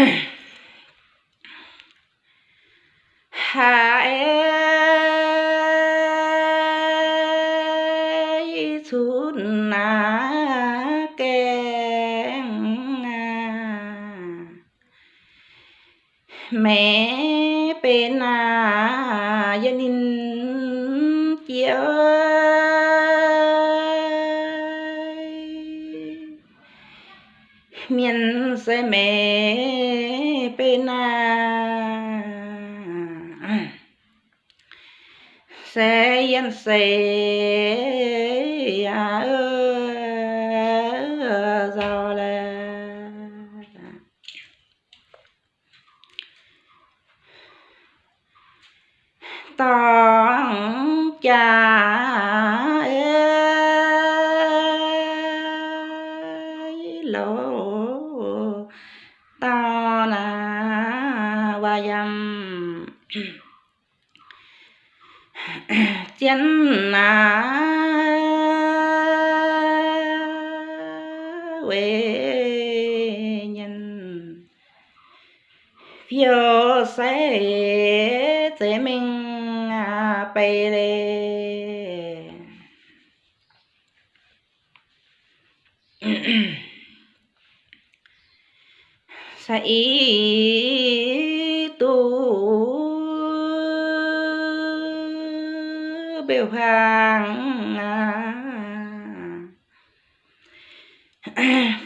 Okay. mẹ bên à yên sẽ à ơ giờ là tòng cha là và dầm na. Quê nhân. Phiêu sẽ thế mình à bày lê. Sai biểu hàng.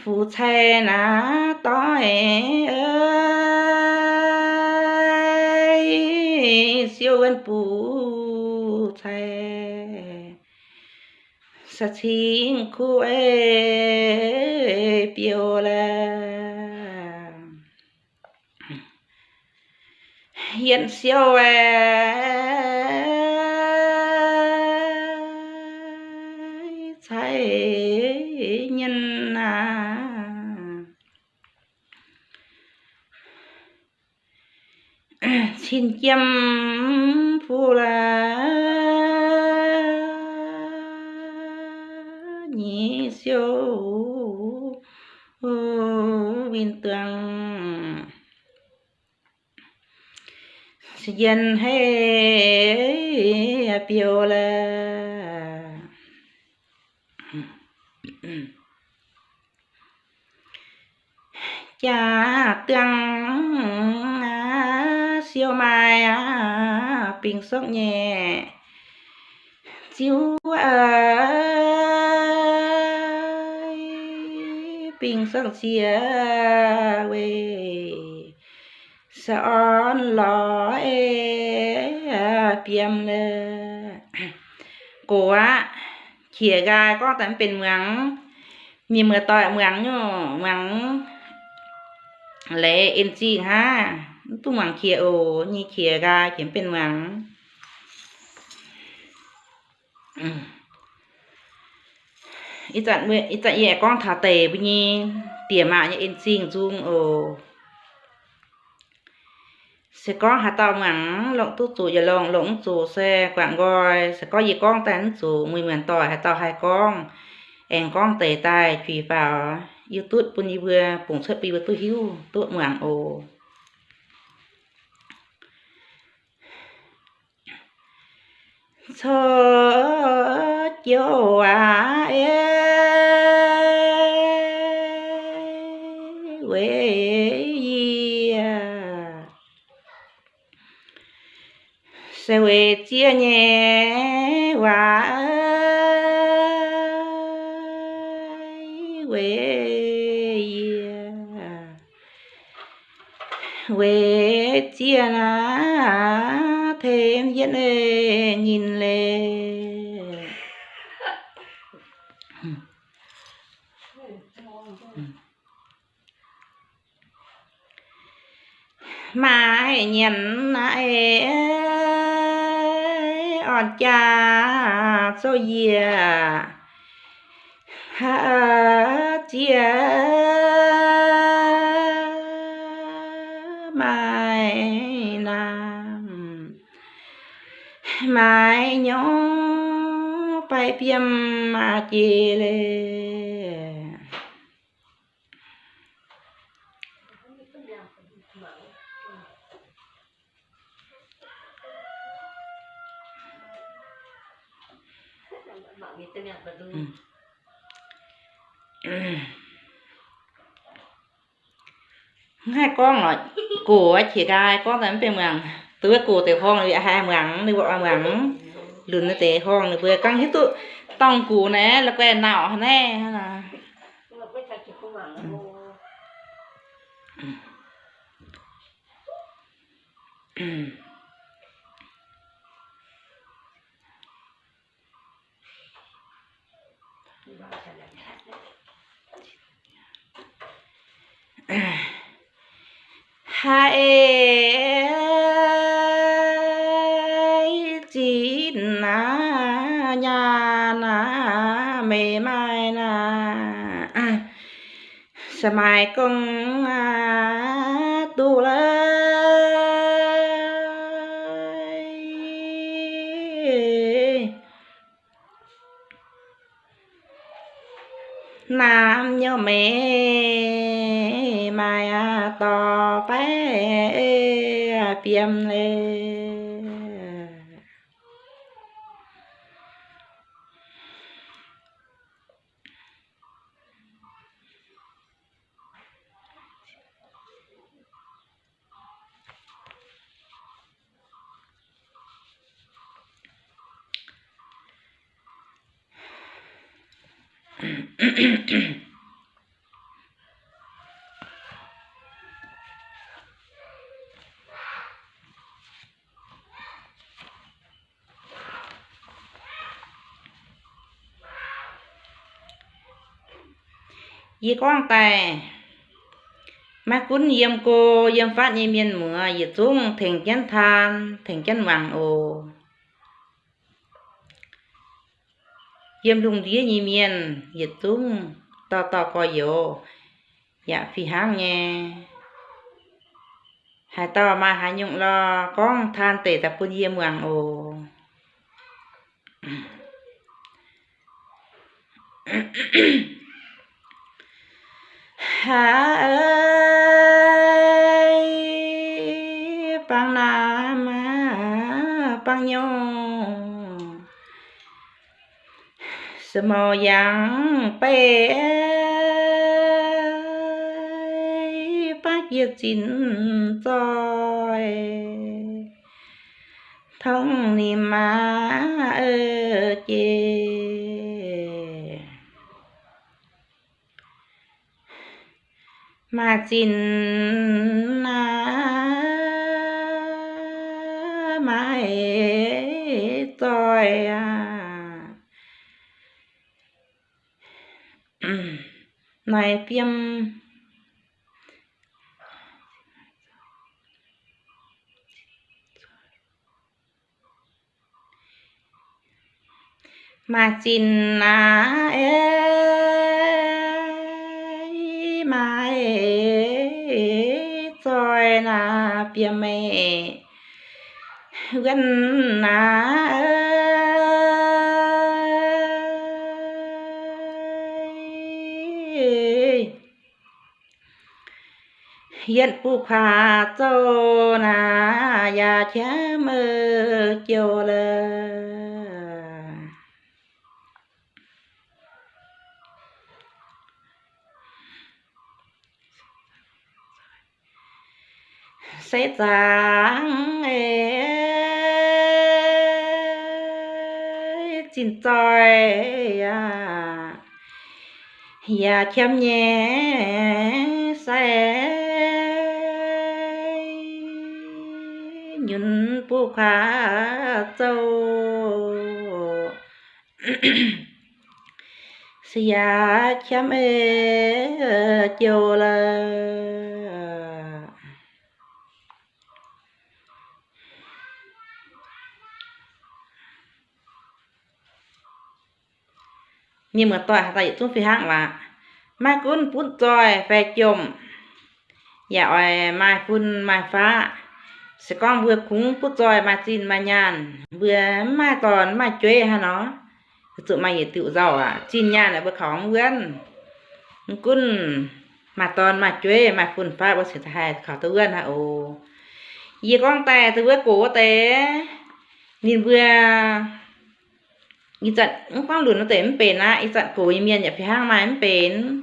Phụ thề nà tối ơi. Siêu ân phụ thề sa chính khu ê biểu là hiện siêu ê. Xin chăm phu la nhị siêu viên tường. Dân hay biểu là cha tương siêu mai à, bình sốc nhẹ. Chiếu ai bình sốc chia về sọn lò ê piêm lê cổ á chìa gai có tạm bên mắng nhìn mưa tỏi mắng nhô mắng lệ in chi ha. ต่อยเมืองอยู่เมืองเลเอ็นจีฮะตู้เมืองเขียโอนี่เขียกายเขียนเป็นเมืองอืมอีจัดเมื่ออีจัดแย่กล้องถาเตะไปนี่เตี่ยมาเนี่ยเอ็นจีจุงโอ sẽ có hạt tàu mặn lộng tu chủ giờ lộng lộng chủ xe quảng gọi sẽ có gì con tán chủ mười mượn tỏi hạt tàu hai con em con tề tài chùy vào youtube pun đi vừa bùng xuất bi vừa tu hiu tu mượn ồ cho chiều à ê. Quê gì à sẽ về chia nhẹ và về về chia là thêm diễn lệ nhìn lệ mà hãy nhận lại on cha so yeah chia nhỏ phải piêm mà chia lê. Hai con rồi cổ chỉ gai con tấm về mường tứ cổ tiểu phong là hai mường đi bộ mường lươn nó tế hoang này vừa căng hết tụ tòng cổ này là quen nào nè? Là hai sa mai công à, tu lại nam nhớ mẹ mai to phải tiêm lên yi quang tài. Mà cún yếm cô yếm phát như miên mưa yi chung thành chân than, thành chân hoàng ồ. Yếm lùng đĩa nhì miên, yết tung, to to co yo dạ phi hang nhé hai to mà hai nhung lo, con than tệ tập quân yếm hoàng ồ hà ơi bằng nam bằng nhung. Sơ mò yang bác chín rồi thông niệm ma ơ chê mà chín na mãi rồi à này phim mà chín na ơi mà rồi na bia mẹ. Gần na yên phụ khá cho na ya cha mơ chiều lơ. Sẽ giang xin trời à ya chém nhé sẽ khá châu. Xia chấm ê ờ, chiều là nhưng mà tòa tại chúng phi hạng là mai cún phun tròi về chùm. Dạ mai phun mai phá sẽ con vừa cúng phút rồi mà xin mà nhàn. Vừa mà còn mà chơi ha nó. Tự mày tự giàu à. Xin nhàn là bữa khó nguyên cún mà toàn mà chơi mà phun pha bó sẽ thay khó tự nguyên hả? Ồ. Gì con tè từ bữa cố tè. Nhìn vừa ý trận con lùn nó tém bền á. Ý trận cổ ý miên nhà phía hang mà em bền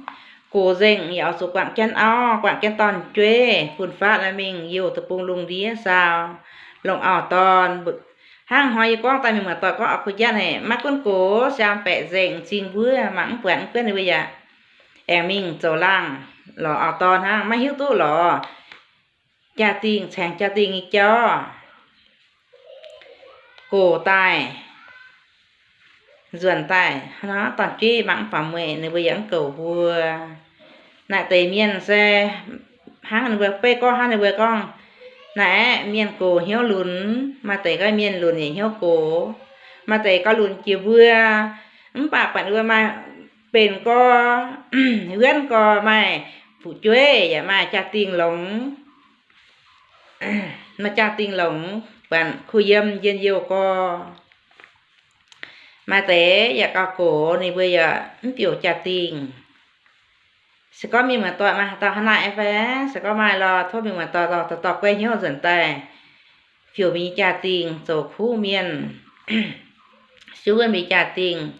cổ dình yếu số quảng chân o quảng chân tòn chuê. Phun phát là mình yêu tập bùng lùng đi sao? Lồng ở tòn hang hoài con tay mình mà tỏi có ở khu gia này mắt con cố xem bẹ dình xin vui mắng quảng quên đi bây giờ. Em mình trâu lăng, lò ảo tòn hang mấy hiếu tu lò. Cha tiền sang cha tiền cho. Cổ tài dườn tài. Nó toàn chi bằng phẩm mẹ nếu bây giờ cầu vua nãy tề miên xe hàng người vừa pe con hàng người vừa con nãy miên cổ hiếu lún, mà tề cái miên lún thì hiếu cổ. Mà tề có lún chiều vừa, ấm bạc bạn vừa mà bền co huyên co mày phụ chuế vậy dạ mà cha tiền lồng. Mà cha tiền lồng, bạn khu dâm dân yêu co. Mà tế và cao cổ này bây giờ tiểu cha tiền sẽ có mình mà tọa mà tọa hắn lại về sẽ có mai lo, thôi mình mà tọa lò tọa tọa quê nhớ dần tè phiếu mình trả tiền rồi khu miền chú gần bị trả tiền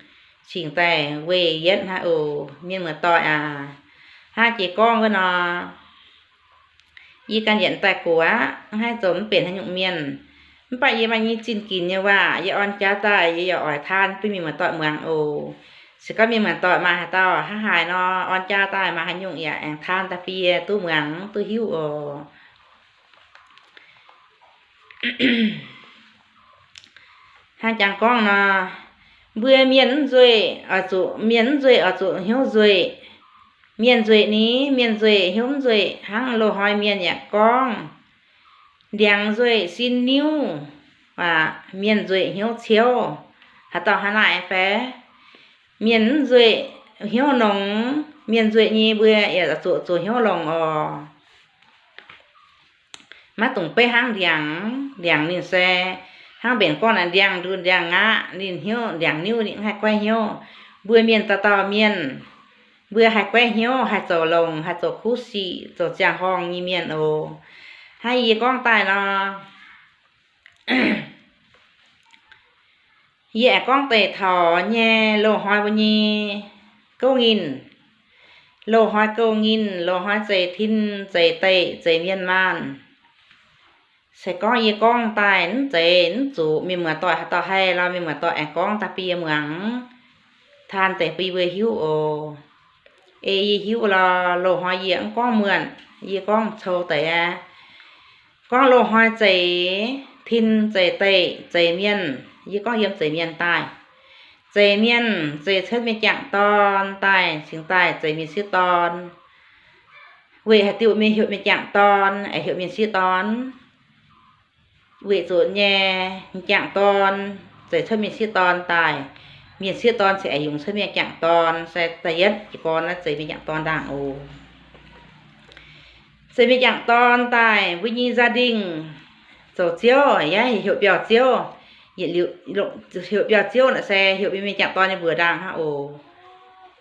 chỉnh tè về yết ha ồ miền mà tọa à. Hai chị con với nó. Y can yện tại của. Hai tấm biển hai nhụng miền. Bây giờ mà như chín kín như vậy y on cha tài y ở than. Tôi mình mà tọa mường ồ. ปยี่มันยี่จินกินเนี่ยว่าอย่าอ่อนจ้าตายอย่าอ่อยทานไปมีเหมือนต่อเมืองโอสก็มีเหมือนต่อมาหาต่อถ้าหายเนาะอ่อนจ้าตายมาให้หยุกอย่าแองทานตะเปียตู้เมืองตู้หิวโอห้าจางก้องเนาะเบื่อเมียนรวยอ่ะจุเมียนรวยอ่ะจุหิวรวย miền duệ ní miền duệ hiếu duệ hăng lô hỏi miền nhạc con đèn duệ xin níu và miền duệ hiếu chiếu hà tao hà lại phé miền duệ, hiếu nồng miền duệ nhi bữa ở là chỗ chỗ hiếu lòng ờ má tùng pe hang đèn đèn nên xe hang biển con là đèn đun đèn ngã nên hiếu đèn níu những hai quay hiếu bữa miền ta tao miền bữa hai quay hiếu hai chỗ lồng hai chỗ khu sĩ chỗ giang hong như miền ồ. Hai gì con tài nó dạ con tề thọ nha lô hoa bao nhiêu câu nghìn. Lô hoa câu nghìn, lô hoa dễ thìn, dễ tệ, dễ miên man. Sẽ có gì con tài nó dễ nó chủ mình mà tỏi tỏi hay là mình mà tỏi con ta bia mượn than tệ bia hiếu ồ. Ê hiu là lô hoa diễn con mượn, gì con sâu tệ con lô hoa dễ thiên dễ tệ, dễ miên gì có hiếm chạy miền tài chạy miền, chạy chết miền chẳng ton tài chính tài chạy miền sư ton vì hạt tiêu miền hiệu miền chẳng ton ở à, hiệu miền sư ton vì rồi nhẹ chẳng ton chạy chết miền sư ton tài miền xưa ton sẽ dùng sân miền chẳng ton sẽ tài nhất chỉ con là sẽ miền chẳng ton đảng ồ sẽ miền chẳng ton tài với nhi gia đình. Tổ chiếu ấy hiệu biểu chiếu hiện liệu hiệu biểu chiếu là xe, hiệu bên mình chạm to như vừa đang ha, ồ.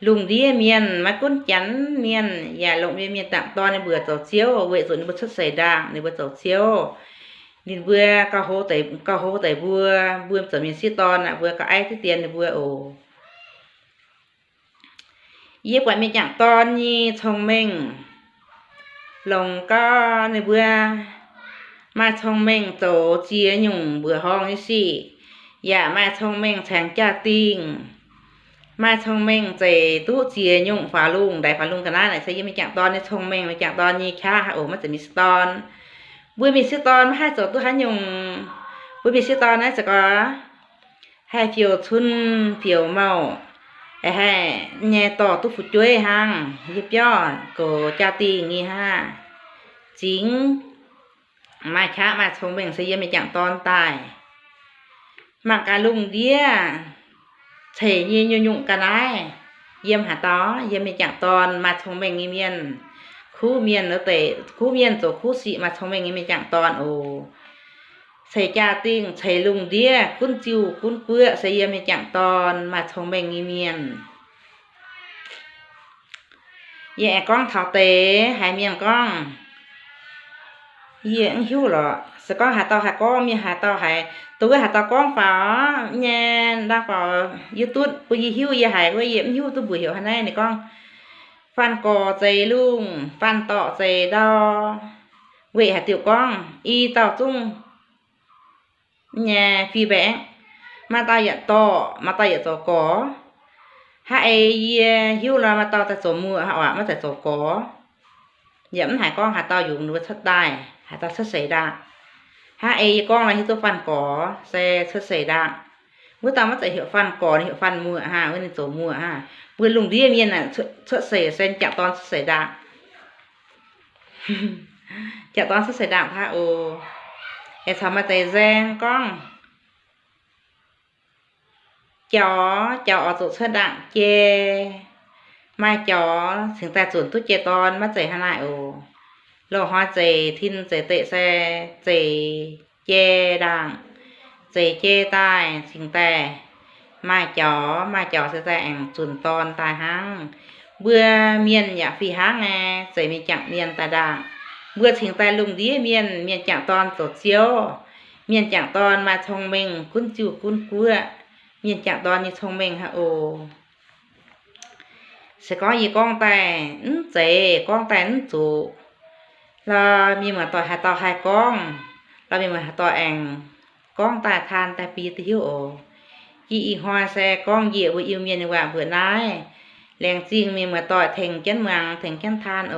Lùng đi miền mà cún chắn miền nhà lộng bên miền tặng to như vừa tàu chiếu vậy rồi nó bật xuất xảy ra nên bật tàu chiếu nên vừa cao hố tẩy cao hố tẩy vừa vừa trở miền xí to là vừa có ai thứ tiền thì vừa ồ. Yếp quả mình chạm to như thông minh lòng có này vừa มาทองเม่งโตเจียหยุ่งเบื่อห้องนี่สิอย่ามาทองเม่งแทงจ้าติงมาทองเม่งเจตู้เจียหยุ่งฟ้าลุงได้ฟ้าลุงกันได้ไหนใช้ยังไม่จากตอนในทองเม่งไม่จากตอนนี้ค่ะโอ้มันจะมีสตอนบุยมีสตอนมาให้โตตู้หันหยุ่งบุยมีสตอนนะจะก็ให้เพียวชุนเพียวเมาไอ้ให้แง่ต่อตู้ฝุ่ยจ้วยหังยิบย่อโกจ้าติงนี่ฮะจริง mà cha mà thông minh xây mà chẳng tài mà cả lùng đĩa thể như nhu nhụng cả này yếm hả tó yếm mình chẳng mà thông mình nghi miên khu miên nó tệ khu miên tổ khu sĩ mà thông minh miên chẳng toàn ồ xây cha tiếng xây lùng đĩa cún chiu cún quựa xây yếm mình chẳng toàn mà thông minh miên dẹ con thảo tế hai miệng con diễn hiu rồi sẽ có hạt to hạt con mi hạt to hạt tôi hạt to con phá nha đang phá youtube bây giờ hiu giờ hạt bây giờ hiu, tôi buổi hiểu hôm nay này con. Phan cò dày luôn phan tọ dày đo vậy hạt tiểu con, y tọ chung. Nhà phi bé mà ta nhận to mà ta nhận to dạ có hãy hiu là mà to ta chỗ mua họ mà ta chỗ có. Dẫm hải con hạt to dùng nuôi thất tài ta xuất thất xảy ra hai con là tôi phần có xe xuất xảy ra bữa ta mất tại hiệu phần có hiệu phần mua ha à, bên tổ mua ha à. bữa lùng đi miên là xuất xảy sen chạm toàn xuất xảy ra chạm toàn xuất xảy ra ha ô em sao mà tay gen, con? Chó chó tụ xuất đặng chê. Mai chó chúng ta chuẩn tốt chê toàn mất dậy hai lại ô lô hoa dậy thiên dậy tệ xe dậy chê đặng dậy chê tai sinh ta mai chó mai chó sẽ dạng chuẩn ton tai hăng bữa miền nhà phi hăng nè dậy mình chẳng miền tài đặng bữa sinh ta lùng đi miền miền chẳng ton tổ chiếu. Miền chẳng ton mà thông minh, cún chủ cún cua. Miền chẳng toàn như thông minh hả? Ồ. Sẽ có gì con tài ứng dễ con tài ứng chủ เรามีเหมือนต่อหาต่อหายก้อง เรามีเหมือนต่อแองก้องตาทานแต่ปีติฮิวโอกีอีฮอแซก้องเหยียบอิวเมียนว่าเบื่อนายแรงจริงมีเหมือนต่อเถงเจ้นเมืองเถงเจ้นทานโอ